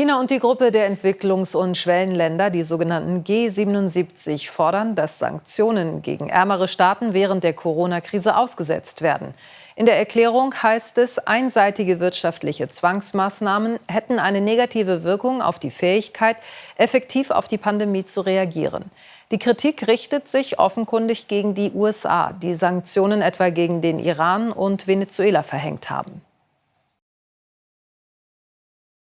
China und die Gruppe der Entwicklungs- und Schwellenländer, die sogenannten G77, fordern, dass Sanktionen gegen ärmere Staaten während der Corona-Krise ausgesetzt werden. In der Erklärung heißt es, einseitige wirtschaftliche Zwangsmaßnahmen hätten eine negative Wirkung auf die Fähigkeit, effektiv auf die Pandemie zu reagieren. Die Kritik richtet sich offenkundig gegen die USA, die Sanktionen etwa gegen den Iran und Venezuela verhängt haben.